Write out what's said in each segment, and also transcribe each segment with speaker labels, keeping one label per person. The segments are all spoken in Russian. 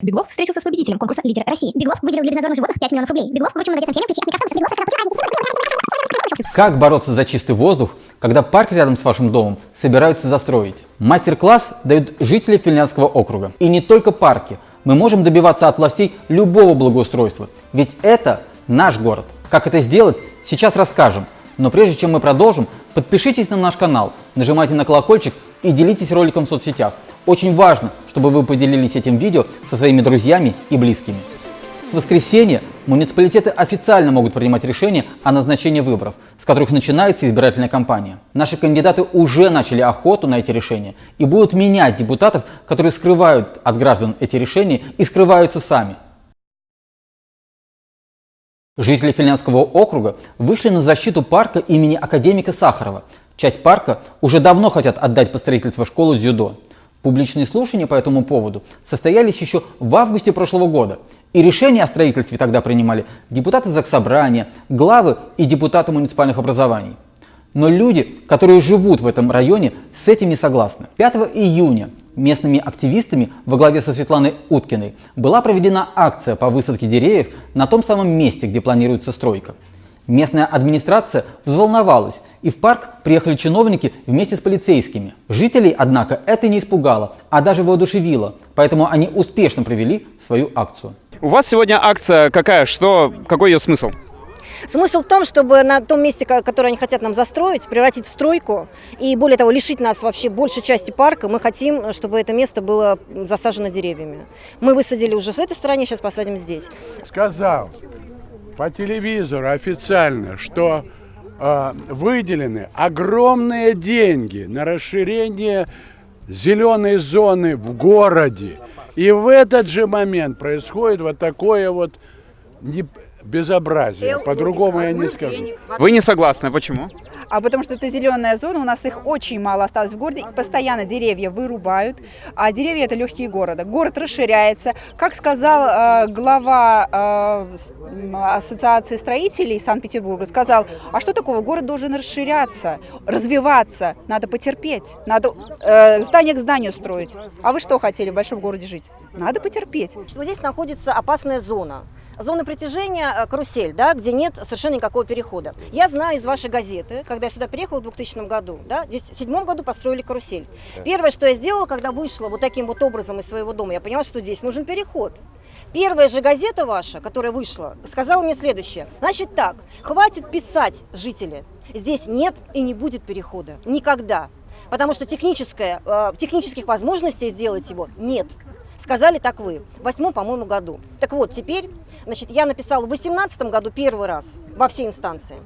Speaker 1: Беглов встретился с победителем конкурса «Лидер России». Беглов выделил для безнадзорных животных 5 миллионов рублей. Беглов вручил многодетным семьям ключи от микроавтобуса. Беглов
Speaker 2: Как бороться за чистый воздух, когда парк рядом с вашим домом собираются застроить? Мастер-класс дают жители Финляндского округа. И не только парки. Мы можем добиваться от властей любого благоустройства. Ведь это наш город. Как это сделать, сейчас расскажем. Но прежде чем мы продолжим, подпишитесь на наш канал, нажимайте на колокольчик и делитесь роликом в соцсетях. Очень важно, чтобы вы поделились этим видео со своими друзьями и близкими. С воскресенья муниципалитеты официально могут принимать решения о назначении выборов, с которых начинается избирательная кампания. Наши кандидаты уже начали охоту на эти решения и будут менять депутатов, которые скрывают от граждан эти решения и скрываются сами. Жители Финляндского округа вышли на защиту парка имени академика Сахарова. Часть парка уже давно хотят отдать под строительство школу дзюдо. Публичные слушания по этому поводу состоялись еще в августе прошлого года. И решение о строительстве тогда принимали депутаты Заксобрания, главы и депутаты муниципальных образований. Но люди, которые живут в этом районе, с этим не согласны. 5 июня местными активистами во главе со Светланой Уткиной была проведена акция по высадке деревьев на том самом месте, где планируется стройка. Местная администрация взволновалась, и в парк приехали чиновники вместе с полицейскими. Жителей, однако, это не испугало, а даже воодушевило, поэтому они успешно провели свою акцию.
Speaker 3: У вас сегодня акция какая? Что, какой ее смысл?
Speaker 4: Смысл в том, чтобы на том месте, которое они хотят нам застроить, превратить в стройку и, более того, лишить нас вообще большей части парка. Мы хотим, чтобы это место было засажено деревьями. Мы высадили уже в этой стороне, сейчас посадим здесь.
Speaker 5: Сказал по телевизору официально, что выделены огромные деньги на расширение зеленой зоны в городе. И в этот же момент происходит вот такое вот не, безобразие. По-другому я не скажу.
Speaker 3: Вы не согласны, почему?
Speaker 6: А потому что это зеленая зона, у нас их очень мало осталось в городе, постоянно деревья вырубают, а деревья это легкие города. Город расширяется. Как сказал э, глава э, Ассоциации строителей Санкт-Петербурга, сказал, а что такого, город должен расширяться, развиваться, надо потерпеть, надо э, здание к зданию строить. А вы что хотели в большом городе жить? Надо потерпеть.
Speaker 4: Что здесь находится опасная зона зона притяжения э, карусель, да, где нет совершенно никакого перехода. Я знаю из вашей газеты, когда я сюда приехала в 2000 году, да, здесь в седьмом году построили карусель. Первое, что я сделала, когда вышла вот таким вот образом из своего дома, я поняла, что здесь нужен переход. Первая же газета ваша, которая вышла, сказала мне следующее. Значит так, хватит писать, жители, здесь нет и не будет перехода. Никогда. Потому что техническое, э, технических возможностей сделать его нет. Сказали так вы, в восьмом, по-моему, году. Так вот, теперь, значит, я написала в восемнадцатом году первый раз во все инстанции.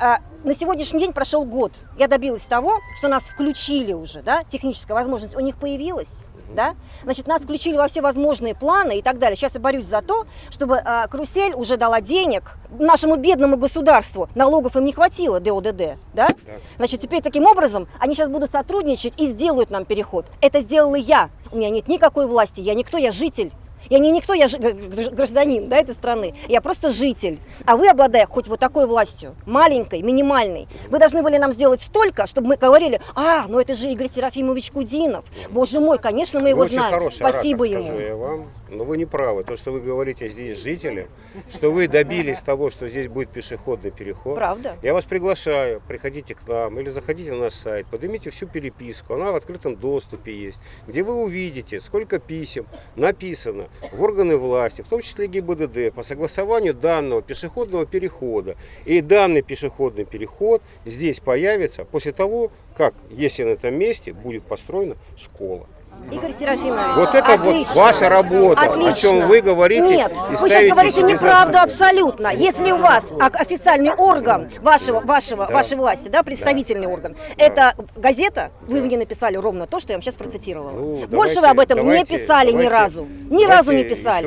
Speaker 4: А, на сегодняшний день прошел год. Я добилась того, что нас включили уже, да, техническая возможность у них появилась да? Значит, нас включили во все возможные планы и так далее. Сейчас я борюсь за то, чтобы э, карусель уже дала денег нашему бедному государству. Налогов им не хватило, ДОДД, да? Значит, теперь таким образом они сейчас будут сотрудничать и сделают нам переход. Это сделала я. У меня нет никакой власти, я никто, я житель. Я не никто, я гражданин да, этой страны, я просто житель. А вы, обладая хоть вот такой властью, маленькой, минимальной, вы должны были нам сделать столько, чтобы мы говорили, а, ну это же Игорь Серафимович Кудинов. Боже мой, конечно, мы его
Speaker 7: вы
Speaker 4: знаем. Спасибо
Speaker 7: оратор,
Speaker 4: ему.
Speaker 7: Я вам. Но вы не правы. То, что вы говорите здесь жители, что вы добились того, что здесь будет пешеходный переход.
Speaker 4: Правда.
Speaker 7: Я вас приглашаю, приходите к нам или заходите на наш сайт, поднимите всю переписку, она в открытом доступе есть, где вы увидите, сколько писем написано в органы власти, в том числе ГИБДД, по согласованию данного пешеходного перехода. И данный пешеходный переход здесь появится после того, как, если на этом месте будет построена школа.
Speaker 4: Игорь Серафимович,
Speaker 7: Вот это
Speaker 4: отлично.
Speaker 7: вот ваша работа,
Speaker 4: Отлично.
Speaker 7: о чем вы говорите.
Speaker 4: Нет, вы сейчас говорите неправду абсолютно. Если у вас официальный орган вашего, вашего, вашей власти, да, представительный орган, это газета, вы в ней написали ровно то, что я вам сейчас процитировала.
Speaker 7: Ну,
Speaker 4: Больше
Speaker 7: давайте-
Speaker 4: вы об этом
Speaker 7: давайте-
Speaker 4: не писали ни
Speaker 7: давайте-
Speaker 4: разу. Ни разу не писали.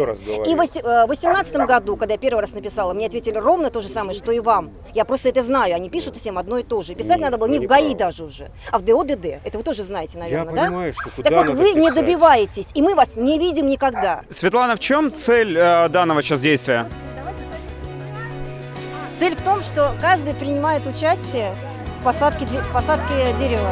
Speaker 4: И в оси- э, в 2018 году, когда я первый раз написала, мне ответили ровно то же самое, что и вам. Я просто это знаю, они пишут всем одно и то же. И писать
Speaker 7: Нет,
Speaker 4: надо было не
Speaker 7: не
Speaker 4: в ГАИ
Speaker 7: правы.
Speaker 4: даже уже, а в ДОДД. Это вы тоже знаете, наверное, да?
Speaker 7: понимаю, что куда
Speaker 4: Так вот, вы не добиваетесь, и мы вас не видим никогда.
Speaker 3: Светлана, в чем цель э, данного сейчас действия?
Speaker 4: Цель в том, что каждый принимает участие в посадке, в посадке дерева.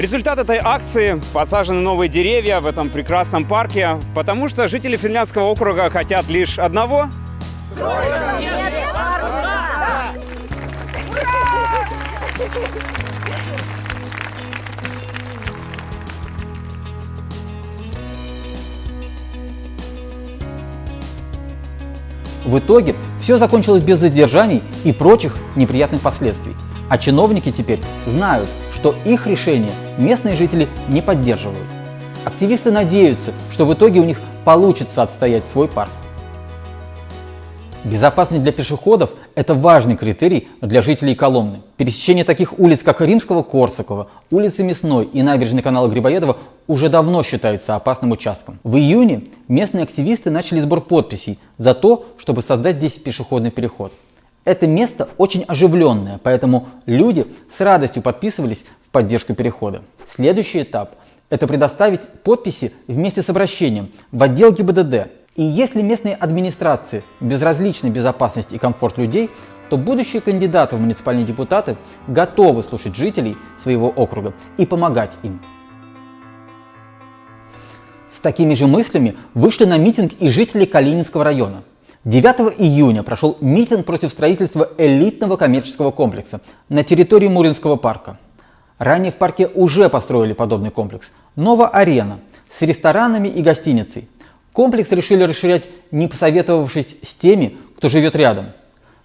Speaker 3: Результат этой акции – посажены новые деревья в этом прекрасном парке, потому что жители Финляндского округа хотят лишь одного
Speaker 2: В итоге все закончилось без задержаний и прочих неприятных последствий. А чиновники теперь знают, что их решение местные жители не поддерживают. Активисты надеются, что в итоге у них получится отстоять свой парк. Безопасность для пешеходов – это важный критерий для жителей Коломны. Пересечение таких улиц, как Римского Корсакова, улицы Мясной и набережной канала Грибоедова уже давно считается опасным участком. В июне местные активисты начали сбор подписей за то, чтобы создать здесь пешеходный переход. Это место очень оживленное, поэтому люди с радостью подписывались в поддержку перехода. Следующий этап – это предоставить подписи вместе с обращением в отдел ГИБДД и если местные администрации безразличны безопасность и комфорт людей, то будущие кандидаты в муниципальные депутаты готовы слушать жителей своего округа и помогать им. С такими же мыслями вышли на митинг и жители Калининского района. 9 июня прошел митинг против строительства элитного коммерческого комплекса на территории Муринского парка. Ранее в парке уже построили подобный комплекс. Нова арена с ресторанами и гостиницей – Комплекс решили расширять, не посоветовавшись с теми, кто живет рядом.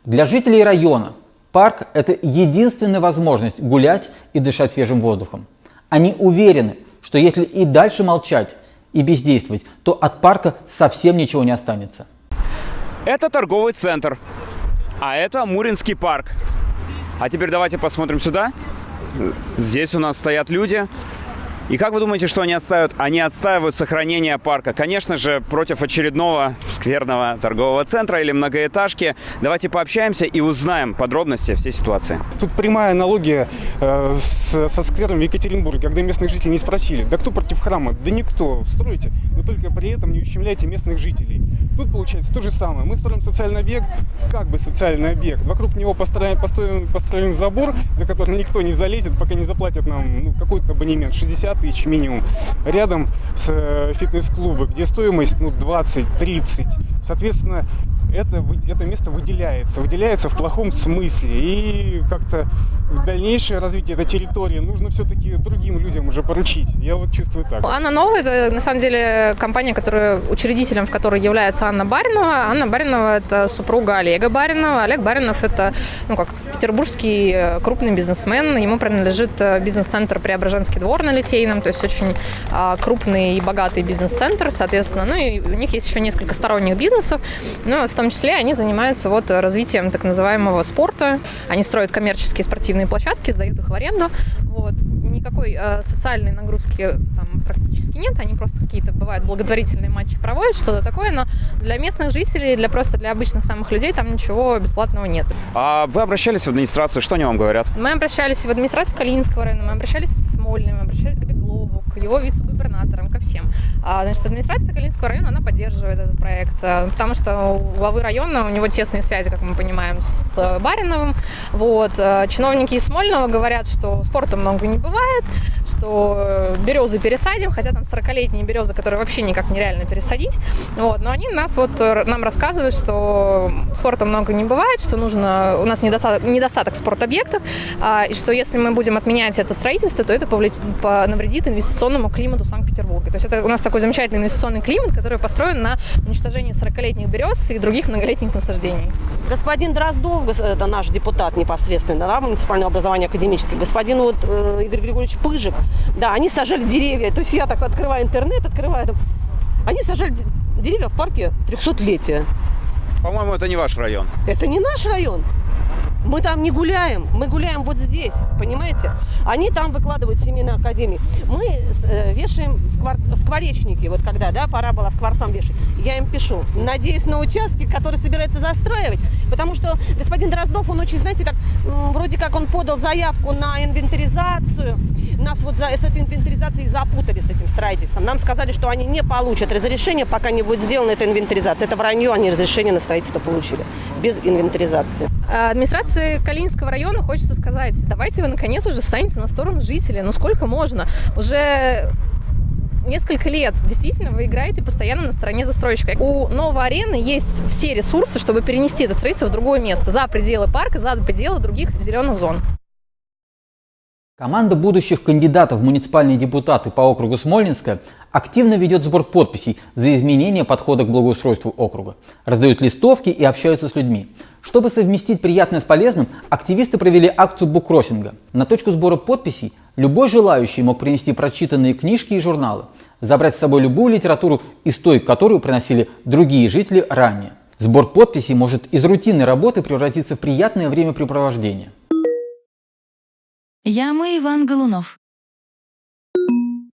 Speaker 2: Для жителей района парк – это единственная возможность гулять и дышать свежим воздухом. Они уверены, что если и дальше молчать и бездействовать, то от парка совсем ничего не останется.
Speaker 3: Это торговый центр, а это Муринский парк. А теперь давайте посмотрим сюда. Здесь у нас стоят люди, и как вы думаете, что они отстаивают? Они отстаивают сохранение парка. Конечно же, против очередного скверного торгового центра или многоэтажки. Давайте пообщаемся и узнаем подробности всей ситуации.
Speaker 8: Тут прямая аналогия э, с, со сквером в Екатеринбурге, когда местных жителей не спросили, да кто против храма? Да никто, строите, но только при этом не ущемляйте местных жителей. Тут получается то же самое. Мы строим социальный объект, как бы социальный объект. Вокруг него построен, построен, построен забор, за который никто не залезет, пока не заплатят нам ну, какой-то абонемент, 60 тысяч минимум. Рядом с э, фитнес-клубом, где стоимость ну, 20-30. Соответственно, это, это место выделяется, выделяется в плохом смысле. И как-то дальнейшее развитие этой территории нужно все-таки другим людям уже поручить. Я вот чувствую так.
Speaker 9: Анна Новая – это на самом деле компания, которая, учредителем в которой является Анна Баринова. Анна Баринова – это супруга Олега Баринова. Олег Баринов – это ну, как петербургский э, крупный бизнесмен. Ему принадлежит э, бизнес-центр Преображенский двор на Литейном, то есть очень а, крупный и богатый бизнес-центр, соответственно. Ну и у них есть еще несколько сторонних бизнесов, ну, в том числе они занимаются вот развитием так называемого спорта. Они строят коммерческие спортивные площадки, сдают их в аренду. Вот. Никакой э, социальной нагрузки там практически нет, они просто какие-то бывают благотворительные матчи проводят, что-то такое, но для местных жителей, для просто для обычных самых людей там ничего бесплатного нет.
Speaker 3: А вы обращались в администрацию, что они вам говорят?
Speaker 9: Мы обращались в администрацию Калининского района, мы обращались с Смольным, мы обращались к Беглову, к его вице-губернаторам, ко всем. А, значит, администрация Калининского района, она поддерживает этот проект, э, потому что у главы района, у него тесные связи, как мы понимаем, с Бариновым. Вот. Э, чиновники из Смольного говорят, что спорта много не бывает, что э, березы пересадим, хотя там 40-летние березы, которые вообще никак нереально пересадить. Вот. Но они нас вот, нам рассказывают, что спорта много не бывает, что нужно, у нас недостаток, недостаток спортобъектов, а, и что если мы будем отменять это строительство, то это навредит инвестиционному климату Санкт-Петербурга. То есть это у нас такой замечательный инвестиционный климат, который построен на уничтожении 40-летних берез и других многолетних насаждений.
Speaker 10: Господин Дроздов, это наш депутат непосредственно, да, муниципального образования академический, господин вот, э, Игорь Григорьевич Пыжик, да, они сажали деревья. То есть я так открываю интернет, открываю там. Они сажали деревья в парке 300-летия.
Speaker 3: По-моему, это не ваш район.
Speaker 10: Это не наш район. Мы там не гуляем, мы гуляем вот здесь, понимаете? Они там выкладывают семейные академии. Мы э, вешаем сквар... скворечники, вот когда, да, пора было скворцам вешать. Я им пишу, надеюсь, на участке, который собирается застраивать, потому что господин Дроздов, он очень, знаете, как, вроде как он подал заявку на инвентаризацию, нас вот за, с этой инвентаризацией запутали с этим строительством. Нам сказали, что они не получат разрешение, пока не будет сделана эта инвентаризация. Это вранье, они разрешение на строительство получили без инвентаризации.
Speaker 9: А Администрации Калининского района хочется сказать, давайте вы наконец уже станете на сторону жителей. Ну сколько можно? Уже несколько лет действительно вы играете постоянно на стороне застройщика. У новой арены есть все ресурсы, чтобы перенести это строительство в другое место, за пределы парка, за пределы других зеленых зон.
Speaker 2: Команда будущих кандидатов в муниципальные депутаты по округу Смольнинская активно ведет сбор подписей за изменение подхода к благоустройству округа, раздают листовки и общаются с людьми. Чтобы совместить приятное с полезным, активисты провели акцию буккроссинга. На точку сбора подписей любой желающий мог принести прочитанные книжки и журналы, забрать с собой любую литературу из той, которую приносили другие жители ранее. Сбор подписей может из рутинной работы превратиться в приятное времяпрепровождение.
Speaker 11: Я мы Иван Голунов.